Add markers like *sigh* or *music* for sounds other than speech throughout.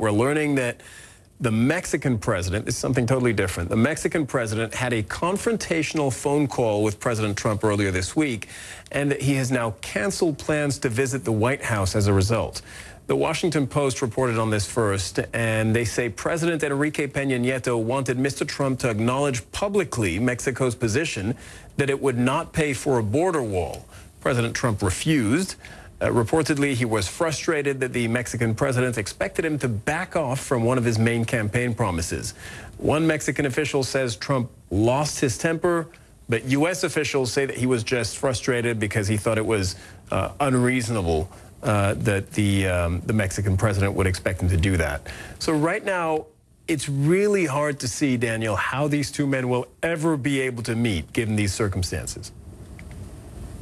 We're learning that the Mexican president is something totally different. The Mexican president had a confrontational phone call with President Trump earlier this week, and that he has now canceled plans to visit the White House as a result. The Washington Post reported on this first, and they say President Enrique Peña Nieto wanted Mr. Trump to acknowledge publicly Mexico's position that it would not pay for a border wall. President Trump refused. Uh, reportedly, he was frustrated that the Mexican president expected him to back off from one of his main campaign promises. One Mexican official says Trump lost his temper, but U.S. officials say that he was just frustrated because he thought it was uh, unreasonable uh, that the, um, the Mexican president would expect him to do that. So right now, it's really hard to see, Daniel, how these two men will ever be able to meet given these circumstances.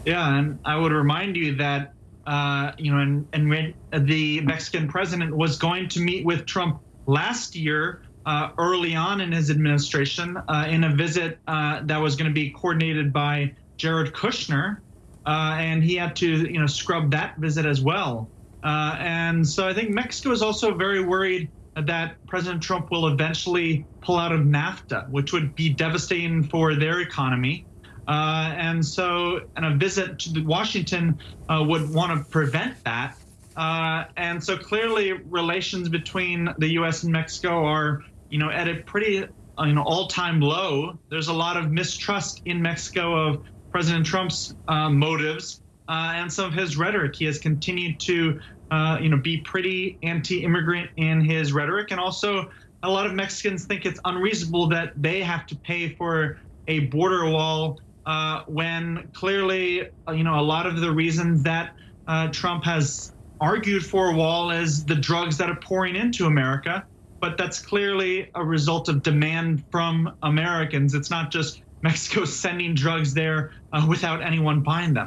Yeah, and I would remind you that uh, you know, and, and when the Mexican president was going to meet with Trump last year, uh, early on in his administration, uh, in a visit uh, that was going to be coordinated by Jared Kushner, uh, and he had to, you know, scrub that visit as well. Uh, and so I think Mexico is also very worried that President Trump will eventually pull out of NAFTA, which would be devastating for their economy. Uh, and so, and a visit to Washington uh, would want to prevent that. Uh, and so, clearly, relations between the U.S. and Mexico are, you know, at a pretty, uh, you know, all-time low. There's a lot of mistrust in Mexico of President Trump's uh, motives uh, and some of his rhetoric. He has continued to, you know, be pretty anti-immigrant in his rhetoric, and also a lot of Mexicans think it's unreasonable that they have to pay for a border wall uh, when clearly, uh, you know, a lot of the reasons that uh, Trump has argued for a wall is the drugs that are pouring into America. But that's clearly a result of demand from Americans. It's not just Mexico *laughs* sending drugs there uh, without anyone buying them.